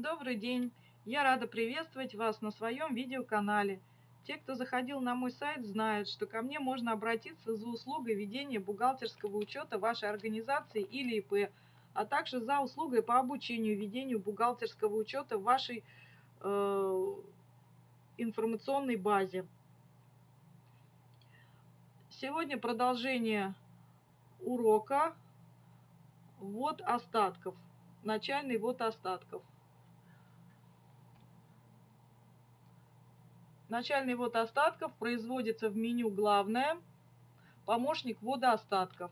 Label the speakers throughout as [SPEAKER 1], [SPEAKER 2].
[SPEAKER 1] Добрый день! Я рада приветствовать вас на своем видеоканале. Те, кто заходил на мой сайт, знают, что ко мне можно обратиться за услугой ведения бухгалтерского учета вашей организации или ИП, а также за услугой по обучению ведению бухгалтерского учета в вашей э, информационной базе. Сегодня продолжение урока ввод остатков. Начальный ввод остатков. Начальный ввод остатков производится в меню «Главное», помощник ввода остатков.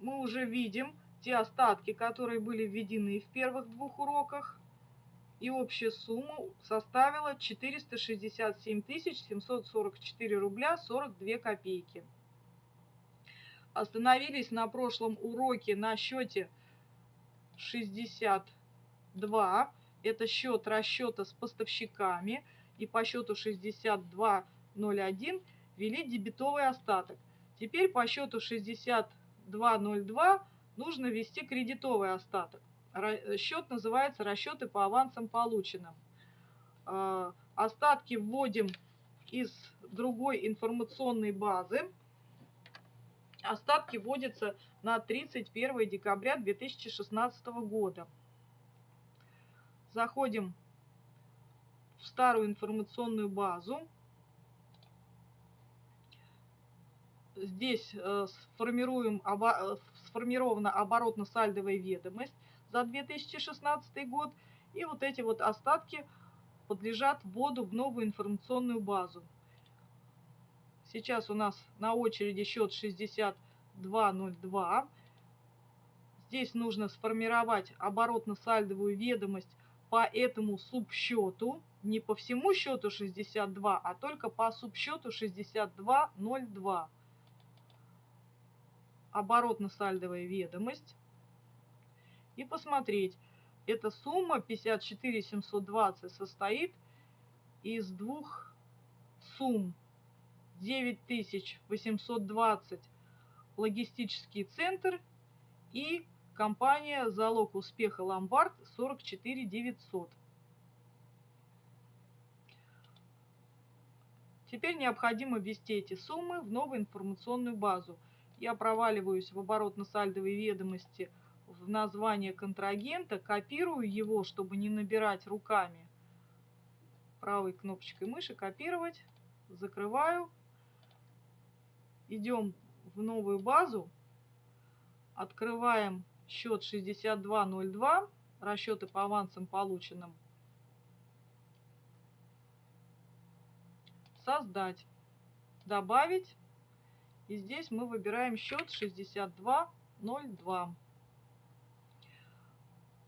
[SPEAKER 1] Мы уже видим те остатки, которые были введены в первых двух уроках. И общая сумма составила 467 744 рубля 42 копейки. Остановились на прошлом уроке на счете 60 2 это счет расчета с поставщиками и по счету 6201 ввели дебетовый остаток. Теперь по счету 6202 нужно ввести кредитовый остаток. Счет называется расчеты по авансам полученным. А, остатки вводим из другой информационной базы. Остатки вводятся на 31 декабря 2016 года заходим в старую информационную базу. Здесь э, сформируем, э, сформирована оборотно-сальдовая ведомость за 2016 год. И вот эти вот остатки подлежат вводу в новую информационную базу. Сейчас у нас на очереди счет 6202. Здесь нужно сформировать оборотно-сальдовую ведомость по этому субсчету, не по всему счету 62, а только по субсчету 6202. Оборотно-сальдовая ведомость. И посмотреть, эта сумма 54 720 состоит из двух сумм. 9820 логистический центр и Компания «Залог успеха Ломбард» 44 900. Теперь необходимо ввести эти суммы в новую информационную базу. Я проваливаюсь в оборотно-сальдовые ведомости в название контрагента, копирую его, чтобы не набирать руками. Правой кнопочкой мыши копировать, закрываю. Идем в новую базу, открываем счет 6202, расчеты по авансам полученным. Создать, добавить. И здесь мы выбираем счет 6202.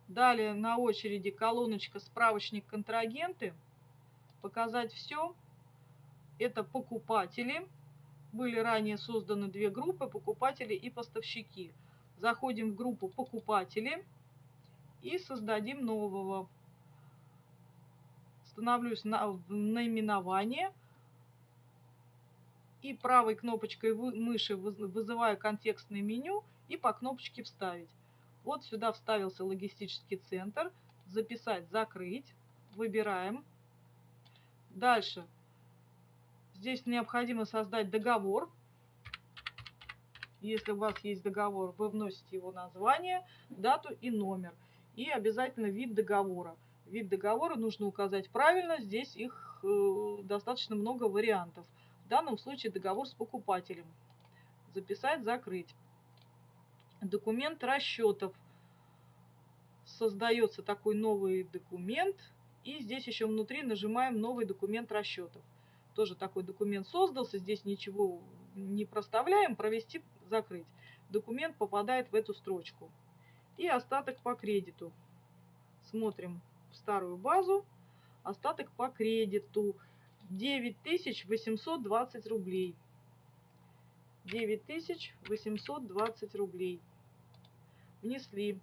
[SPEAKER 1] Далее на очереди колоночка справочник контрагенты. Показать все. Это покупатели. Были ранее созданы две группы, покупатели и поставщики. Заходим в группу покупатели и создадим нового. Становлюсь на наименование и правой кнопочкой мыши вызываю контекстное меню и по кнопочке «Вставить». Вот сюда вставился логистический центр. Записать, закрыть. Выбираем. Дальше. Здесь необходимо создать договор если у вас есть договор, вы вносите его название, дату и номер. И обязательно вид договора. Вид договора нужно указать правильно, здесь их э, достаточно много вариантов. В данном случае договор с покупателем. Записать, закрыть. Документ расчетов. Создается такой новый документ. И здесь еще внутри нажимаем новый документ расчетов. Тоже такой документ создался, здесь ничего не проставляем, провести закрыть. Документ попадает в эту строчку. И остаток по кредиту. Смотрим в старую базу. Остаток по кредиту 9820 рублей. 9820 рублей. Внесли.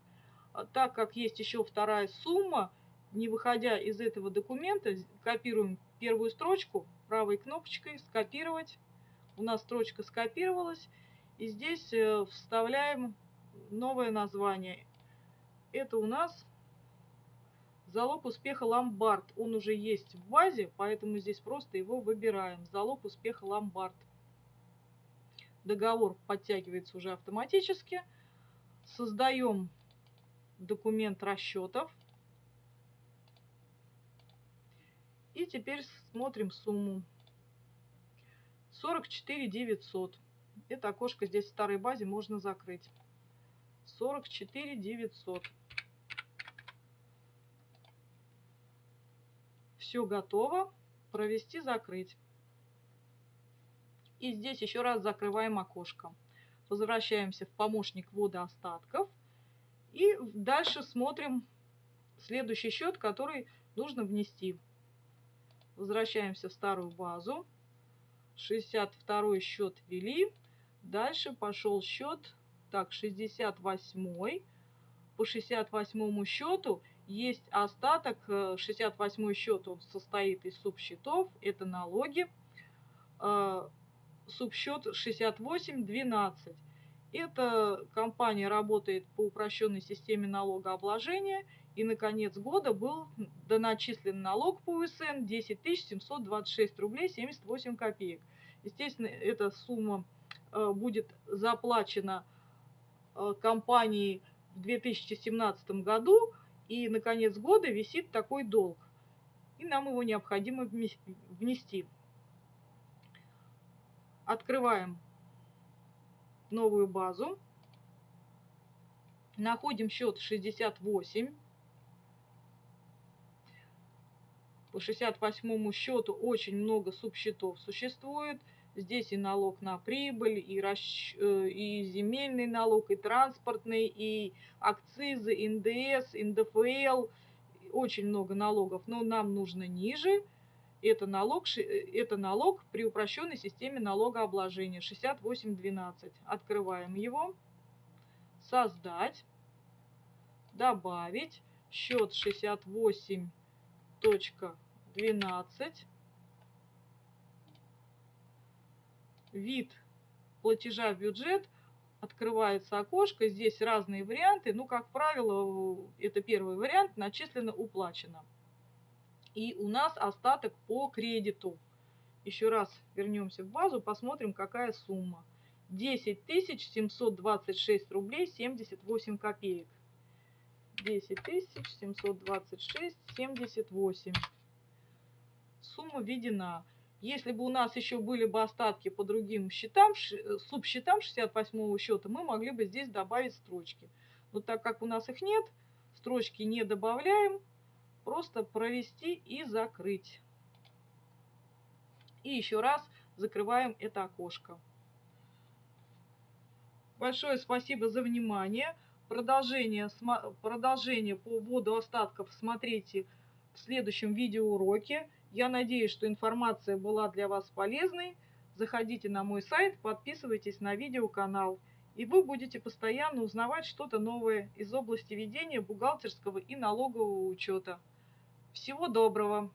[SPEAKER 1] А так как есть еще вторая сумма, не выходя из этого документа, копируем первую строчку правой кнопочкой «Скопировать». У нас строчка скопировалась. И здесь э, вставляем новое название. Это у нас залог успеха ломбард. Он уже есть в базе, поэтому здесь просто его выбираем. Залог успеха ломбард. Договор подтягивается уже автоматически. Создаем документ расчетов. И теперь смотрим сумму. 44 900. Это окошко здесь в старой базе можно закрыть. 44 900. Все готово. Провести, закрыть. И здесь еще раз закрываем окошко. Возвращаемся в помощник ввода остатков. И дальше смотрим следующий счет, который нужно внести. Возвращаемся в старую базу. 62 счет ввели. Дальше пошел счет, так, 68. По 68 счету есть остаток. 68 счет он состоит из субсчетов. Это налоги. Э, субсчет 6812. Эта компания работает по упрощенной системе налогообложения и на конец года был доначислен налог по УСН 10 726 рублей 78 копеек. Естественно, эта сумма э, будет заплачена э, компанией в 2017 году, и на конец года висит такой долг. И нам его необходимо внести. Открываем новую базу. Находим счет 68. По 68 счету очень много субсчетов существует. Здесь и налог на прибыль, и, расч... Э, и земельный налог, и транспортный, и акцизы, НДС, НДФЛ. Очень много налогов, но нам нужно ниже. Это налог, э, это налог при упрощенной системе налогообложения 6812. Открываем его. Создать. Добавить. Счет 68 Вид платежа в бюджет. Открывается окошко. Здесь разные варианты. Ну, как правило, это первый вариант. Начислено, уплачено. И у нас остаток по кредиту. Еще раз вернемся в базу, посмотрим, какая сумма. 10 726 рублей 78 копеек. 10 726 78 сумма введена. Если бы у нас еще были бы остатки по другим счетам, э, субсчетам 68 счета, мы могли бы здесь добавить строчки. Но так как у нас их нет, строчки не добавляем, просто провести и закрыть. И еще раз закрываем это окошко. Большое спасибо за внимание. Продолжение, продолжение по вводу остатков смотрите в следующем видеоуроке. Я надеюсь, что информация была для вас полезной. Заходите на мой сайт, подписывайтесь на видеоканал, и вы будете постоянно узнавать что-то новое из области ведения бухгалтерского и налогового учета. Всего доброго!